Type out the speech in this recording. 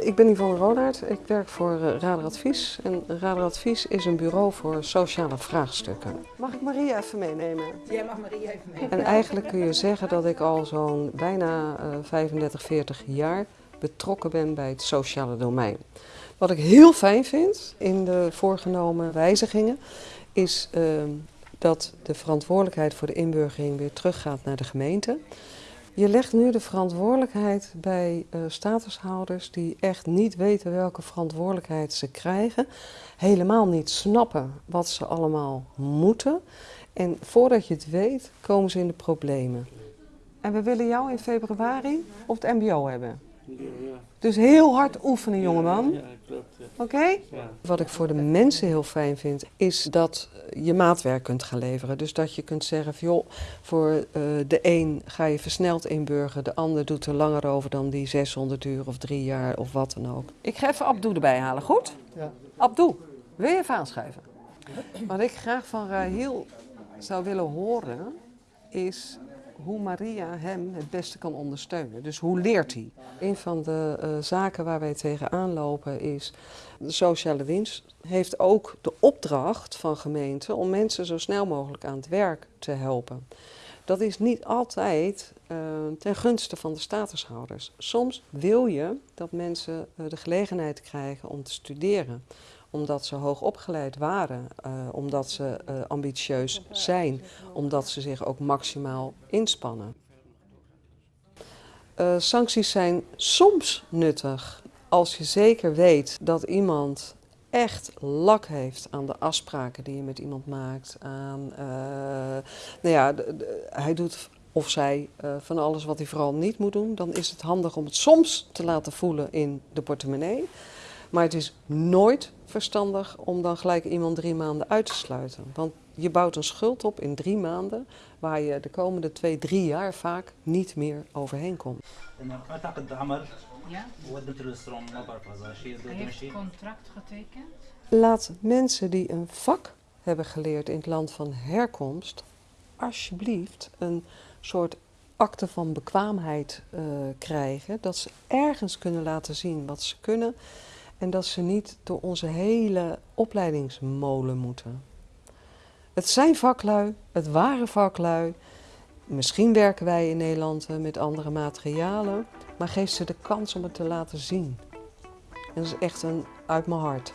Ik ben Yvonne Rodaert. Ik werk voor uh, Radar Advies. En Radar Advies is een bureau voor sociale vraagstukken. Mag ik Maria even meenemen? Jij mag Maria even meenemen. En eigenlijk kun je zeggen dat ik al zo'n bijna uh, 35, 40 jaar betrokken ben bij het sociale domein. Wat ik heel fijn vind in de voorgenomen wijzigingen is uh, dat de verantwoordelijkheid voor de inburgering weer teruggaat naar de gemeente. Je legt nu de verantwoordelijkheid bij uh, statushouders die echt niet weten welke verantwoordelijkheid ze krijgen, helemaal niet snappen wat ze allemaal moeten. En voordat je het weet, komen ze in de problemen. En we willen jou in februari op het MBO hebben. Dus heel hard oefenen, jongeman. Oké? Ja. Wat ik voor de mensen heel fijn vind, is dat je maatwerk kunt gaan leveren. Dus dat je kunt zeggen, van, joh, voor uh, de een ga je versneld inburgen, de ander doet er langer over dan die 600 uur of drie jaar of wat dan ook. Ik ga even Abdoe erbij halen, goed? Ja. Abdoe, wil je even aanschuiven? Wat ik graag van Rahil zou willen horen, is hoe Maria hem het beste kan ondersteunen. Dus hoe leert hij? Een van de uh, zaken waar wij tegenaan lopen is... de sociale dienst heeft ook de opdracht van gemeenten... om mensen zo snel mogelijk aan het werk te helpen. Dat is niet altijd uh, ten gunste van de statushouders. Soms wil je dat mensen uh, de gelegenheid krijgen om te studeren omdat ze hoog opgeleid waren, uh, omdat ze uh, ambitieus zijn, omdat ze zich ook maximaal inspannen. Uh, sancties zijn soms nuttig als je zeker weet dat iemand echt lak heeft aan de afspraken die je met iemand maakt. Aan, nou ja, hij doet of zij van alles wat hij vooral niet moet doen. Dan is het handig om het soms te laten voelen in de portemonnee. Maar het is nooit verstandig om dan gelijk iemand drie maanden uit te sluiten. Want je bouwt een schuld op in drie maanden waar je de komende twee, drie jaar vaak niet meer overheen komt. Ja? Heeft contract getekend. Laat mensen die een vak hebben geleerd in het land van herkomst alsjeblieft een soort akte van bekwaamheid uh, krijgen. Dat ze ergens kunnen laten zien wat ze kunnen. En dat ze niet door onze hele opleidingsmolen moeten. Het zijn vaklui, het waren vaklui. Misschien werken wij in Nederland met andere materialen, maar geef ze de kans om het te laten zien. En dat is echt een uit mijn hart.